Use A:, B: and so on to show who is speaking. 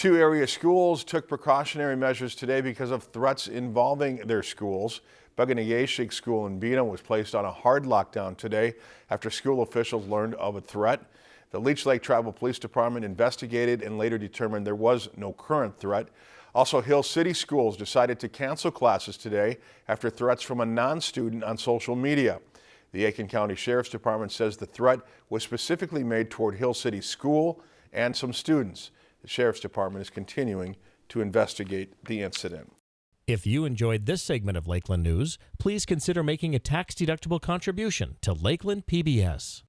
A: Two area schools took precautionary measures today because of threats involving their schools. Bug-O-Nay-Ge-Shig School in Bena was placed on a hard lockdown today after school officials learned of a threat. The Leech Lake Tribal Police Department investigated and later determined there was no current threat. Also, Hill City Schools decided to cancel classes today after threats from a non-student on social media. The Aitkin County Sheriff's Department says the threat was specifically made toward Hill City School and some students. The Sheriff's Department is continuing to investigate the incident.
B: If you enjoyed this segment of Lakeland News, please consider making a tax-deductible contribution to Lakeland PBS.